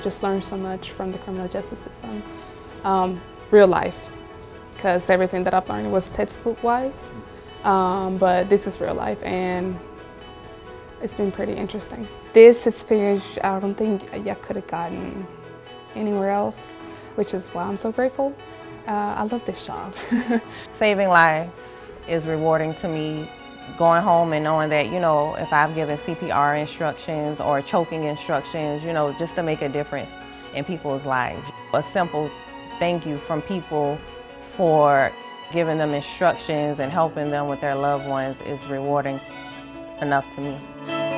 just learned so much from the criminal justice system. Um, real life, because everything that I've learned was textbook wise, um, but this is real life and it's been pretty interesting. This experience, I don't think I could have gotten anywhere else, which is why I'm so grateful. Uh, I love this job. Saving lives is rewarding to me. Going home and knowing that, you know, if I've given CPR instructions or choking instructions, you know, just to make a difference in people's lives. A simple thank you from people for giving them instructions and helping them with their loved ones is rewarding enough to me.